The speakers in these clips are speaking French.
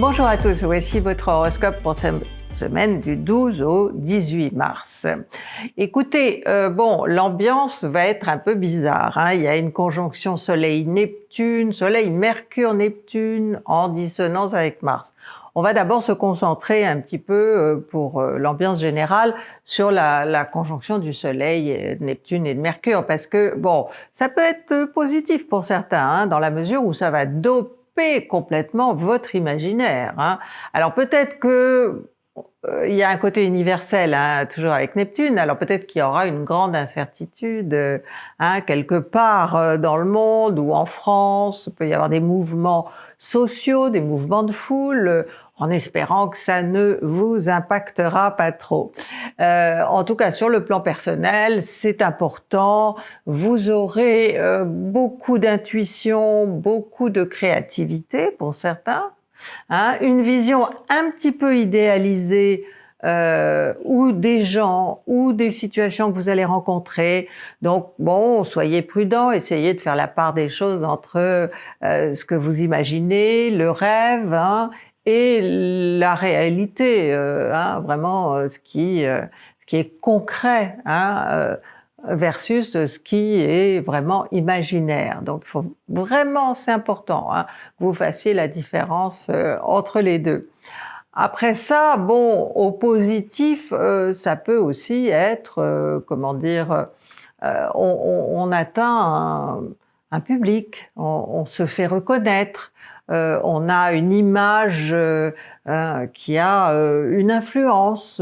Bonjour à tous, voici votre horoscope pour cette semaine du 12 au 18 mars. Écoutez, euh, bon, l'ambiance va être un peu bizarre. Hein. Il y a une conjonction Soleil-Neptune, Soleil-Mercure-Neptune en dissonance avec Mars. On va d'abord se concentrer un petit peu euh, pour euh, l'ambiance générale sur la, conjonction du Soleil, Neptune et de Mercure, parce que bon, ça peut être positif pour certains, hein, dans la mesure où ça va doper complètement votre imaginaire. Hein. Alors peut-être que euh, il y a un côté universel, hein, toujours avec Neptune, alors peut-être qu'il y aura une grande incertitude hein, quelque part euh, dans le monde ou en France, il peut y avoir des mouvements sociaux, des mouvements de foule, en espérant que ça ne vous impactera pas trop. Euh, en tout cas, sur le plan personnel, c'est important. Vous aurez euh, beaucoup d'intuition, beaucoup de créativité pour certains, hein, une vision un petit peu idéalisée euh, ou des gens ou des situations que vous allez rencontrer. Donc bon, soyez prudent, essayez de faire la part des choses entre ce que vous imaginez, le rêve, hein, et la réalité, euh, hein, vraiment euh, ce qui, euh, ce qui est concret hein, versus ce qui est vraiment imaginaire. Donc vraiment, c'est important, hein, que vous fassiez la différence entre les deux. Après ça, bon, au positif, ça peut aussi être, comment dire, on, atteint un, public, on, se fait reconnaître, euh, on a une image euh, hein, qui a euh, une influence.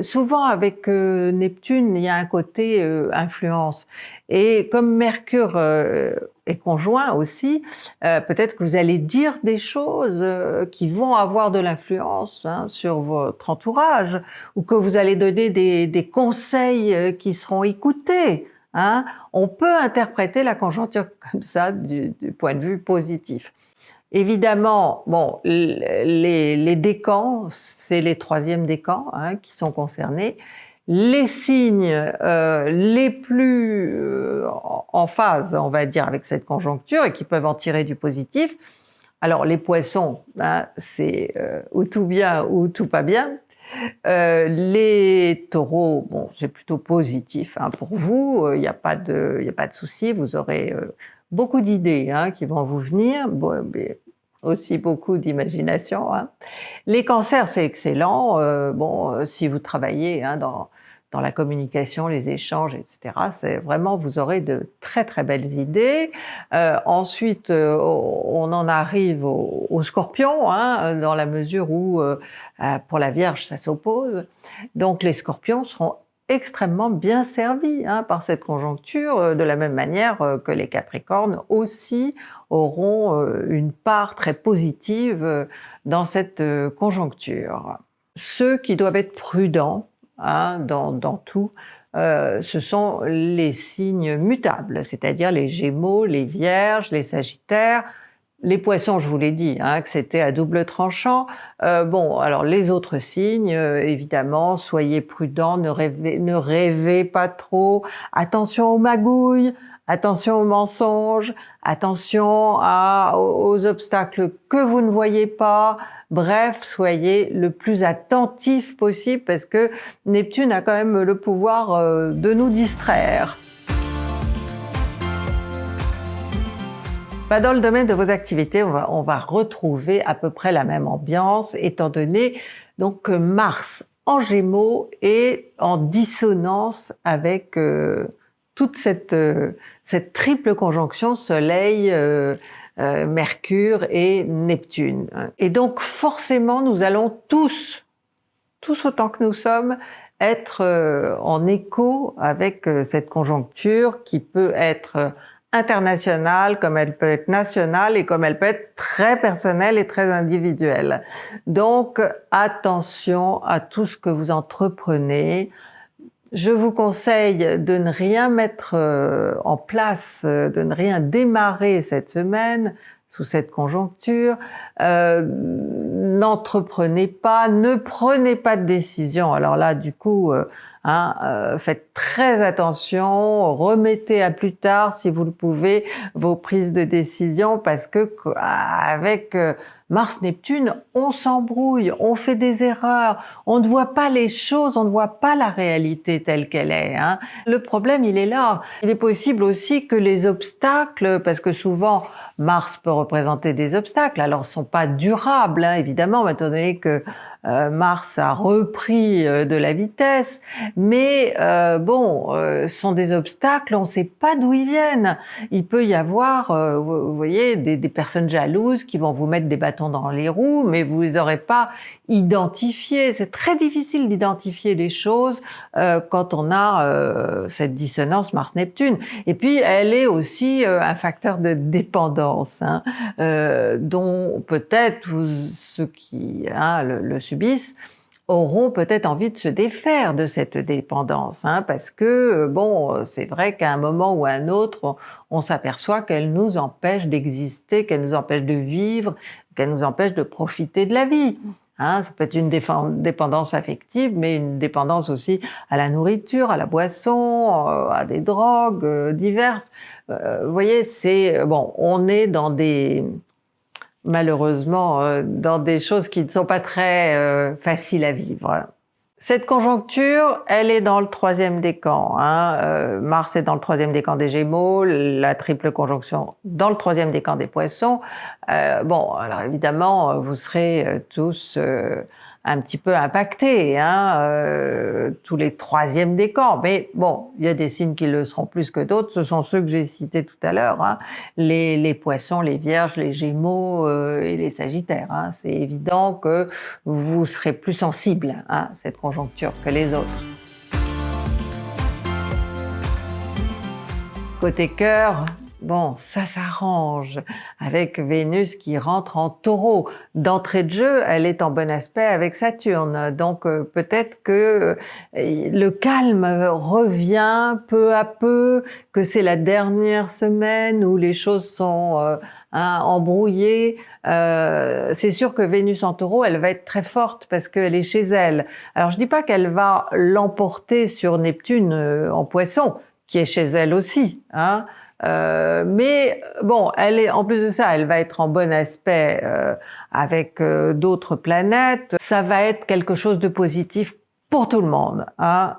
souvent avec Neptune, il y a un côté influence. Et comme Mercure est conjoint aussi, peut-être que vous allez dire des choses qui vont avoir de l'influence hein, sur votre entourage, ou que vous allez donner des, conseils qui seront écoutés. Hein. On peut interpréter la conjoncture comme ça du point de vue positif. Évidemment, bon, les, les décans, c'est les troisièmes décans hein, qui sont concernés. Les signes euh, les plus euh, en phase, on va dire, avec cette conjoncture et qui peuvent en tirer du positif. Alors les poissons, hein, c'est euh, ou tout bien ou tout pas bien. Les taureaux, bon, c'est plutôt positif hein, pour vous. Il n'y a pas de, il a pas de souci. Vous aurez beaucoup d'idées hein, qui vont vous venir, aussi beaucoup d'imagination. Hein. Les cancers, c'est excellent. Euh, bon, euh, si vous travaillez dans, dans la communication, les échanges, etc., c'est vraiment, vous aurez de très très belles idées. Euh, ensuite, euh, on en arrive au, au scorpion, hein, dans la mesure où, euh, pour la Vierge, ça s'oppose. Donc les scorpions seront extrêmement bien servi hein, par cette conjoncture, euh, de la même manière euh, que les Capricornes aussi auront euh, une part très positive dans cette conjoncture. Ceux qui doivent être prudents hein, dans, tout, ce sont les signes mutables, c'est-à-dire les Gémeaux, les Vierges, les Sagittaires, les poissons, je vous l'ai dit, hein, que c'était à double tranchant. Euh, bon, alors les autres signes, euh, évidemment, soyez prudents, ne rêvez pas trop. Attention aux magouilles, attention aux mensonges, attention aux, obstacles que vous ne voyez pas. Bref, soyez le plus attentif possible parce que Neptune a quand même le pouvoir euh, de nous distraire. dans le domaine de vos activités, on va, retrouver à peu près la même ambiance, étant donné donc que Mars en Gémeaux est en dissonance avec euh, toute cette, euh, cette triple conjonction Soleil, euh, Mercure et Neptune. Et donc forcément, nous allons tous, tous autant que nous sommes, être en écho avec cette conjoncture qui peut être internationale, comme elle peut être nationale et comme elle peut être très personnelle et très individuelle. Donc attention à tout ce que vous entreprenez. Je vous conseille de ne rien mettre euh, en place, euh, de ne rien démarrer cette semaine sous cette conjoncture. Euh, N'entreprenez pas, ne prenez pas de décision. Alors là, du coup, euh, Hein, euh, faites très attention, remettez à plus tard si vous le pouvez vos prises de décision parce que avec Mars-Neptune, on s'embrouille, on fait des erreurs, on ne voit pas les choses, on ne voit pas la réalité telle qu'elle est. Hein. Le problème, il est là. Il est possible aussi que les obstacles, parce que souvent Mars peut représenter des obstacles, alors pas durables, hein, évidemment, étant donné que euh, Mars a repris euh, de la vitesse, mais euh, bon, ce sont des obstacles, on ne sait pas d'où ils viennent. Il peut y avoir, vous voyez, des, personnes jalouses qui vont vous mettre des bâtons dans les roues, mais vous les aurez pas identifiés. C'est très difficile d'identifier les choses quand on a cette dissonance Mars-Neptune. Et puis, elle est aussi un facteur de dépendance, hein, dont peut-être ceux qui hein, le, le subissent auront peut-être envie de se défaire de cette dépendance, hein, parce que, bon, c'est vrai qu'à un moment ou à un autre, on, s'aperçoit qu'elle nous empêche d'exister, qu'elle nous empêche de vivre, qu'elle nous empêche de profiter de la vie. Hein, ça peut être une dépendance affective, mais une dépendance aussi à la nourriture, à la boisson, euh, à des drogues euh, diverses. Euh, vous voyez, c'est bon, on est dans des malheureusement euh, dans des choses qui ne sont pas très euh, faciles à vivre. Cette conjoncture, elle est dans le troisième décan. Hein. Euh, Mars est dans le troisième décan des Gémeaux, la triple conjonction dans le troisième décan des Poissons. bon, alors évidemment, vous serez tous un petit peu impacté, hein, euh, tous les troisièmes décans. Mais bon, il y a des signes qui le seront plus que d'autres. Ce sont ceux que j'ai cités tout à l'heure, hein, les, les, poissons, les vierges, les gémeaux euh, et les sagittaires. Hein. C'est évident que vous serez plus sensible à cette conjoncture que les autres. Côté cœur, Bon, ça s'arrange avec Vénus qui rentre en taureau. D'entrée de jeu, elle est en bon aspect avec Saturne. Donc euh, peut-être que euh, le calme revient peu à peu, que c'est la dernière semaine où les choses sont hein, embrouillées. c'est sûr que Vénus en taureau, elle va être très forte parce qu'elle est chez elle. Alors je dis pas qu'elle va l'emporter sur Neptune en poisson, qui est chez elle aussi. Hein euh, mais bon, elle est en plus de ça, elle va être en bon aspect euh, avec euh, d'autres planètes. Ça va être quelque chose de positif pour tout le monde, hein,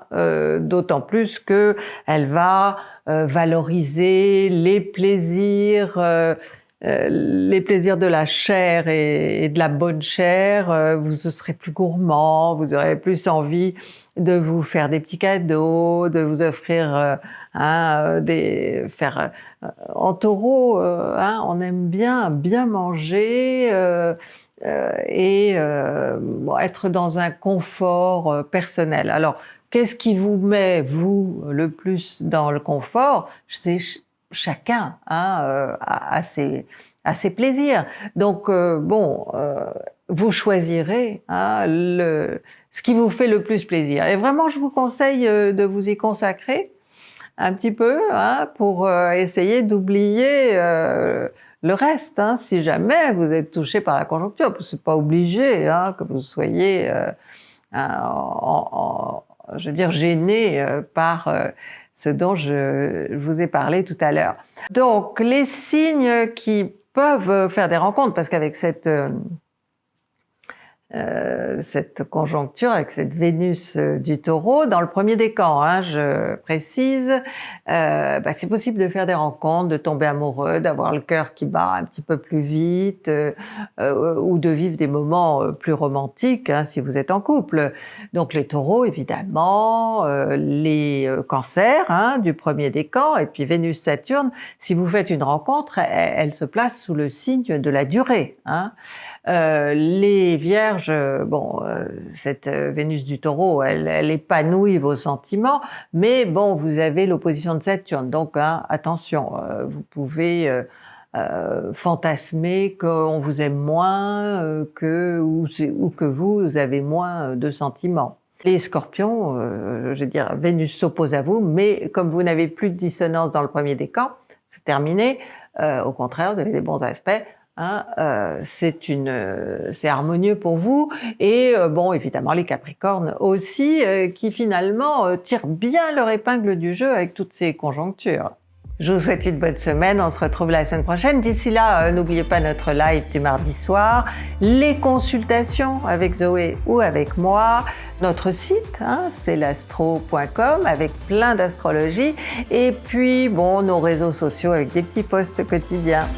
d'autant plus que elle va valoriser les plaisirs euh, les plaisirs de la chair et, de la bonne chair, euh, vous serez plus gourmand, vous aurez plus envie de vous faire des petits cadeaux, de vous offrir euh, hein, des faire en taureau, hein, on aime bien bien manger et être dans un confort personnel. Alors qu'est-ce qui vous met vous le plus dans le confort? C'est chacun hein, euh, a, ses, ses, plaisirs. Donc euh, bon, euh, vous choisirez hein, le, ce qui vous fait le plus plaisir. Et vraiment, je vous conseille de vous y consacrer un petit peu hein, pour essayer d'oublier le reste. Hein, si jamais vous êtes touché par la conjoncture, c'est pas obligé hein, que vous soyez, en, je veux dire, gêné par ce dont je vous ai parlé tout à l'heure. Donc, les signes qui peuvent faire des rencontres, parce qu'avec cette euh, cette conjoncture avec cette Vénus euh, du taureau dans le premier décan, hein, je précise, euh, bah, c'est possible de faire des rencontres, de tomber amoureux, d'avoir le cœur qui bat un petit peu plus vite euh, euh ou de vivre des moments plus romantiques hein, si vous êtes en couple. Donc les taureaux évidemment, les cancers hein, du premier décan et puis Vénus-Saturne, si vous faites une rencontre, elle, elle, se place sous le signe de la durée. Hein. Les vierges euh, bon, euh, cette euh, Vénus du taureau, elle, épanouit vos sentiments, mais bon, vous avez l'opposition de Saturne, donc hein, attention, vous pouvez fantasmer qu'on vous aime moins que ou, que vous, avez moins de sentiments. Les scorpions, je veux dire, Vénus s'oppose à vous, mais comme vous n'avez plus de dissonance dans le premier décan, c'est terminé, au contraire, vous avez des bons aspects, Hein, euh, c'est harmonieux pour vous et euh, bon évidemment les Capricornes aussi euh, qui finalement tirent bien leur épingle du jeu avec toutes ces conjonctures. Je vous souhaite une bonne semaine, on se retrouve la semaine prochaine. D'ici là, n'oubliez pas notre live du mardi soir, les consultations avec Zoé ou avec moi, notre site, hein, c'est l'astro.com avec plein d'astrologie et puis bon, nos réseaux sociaux avec des petits posts quotidiens.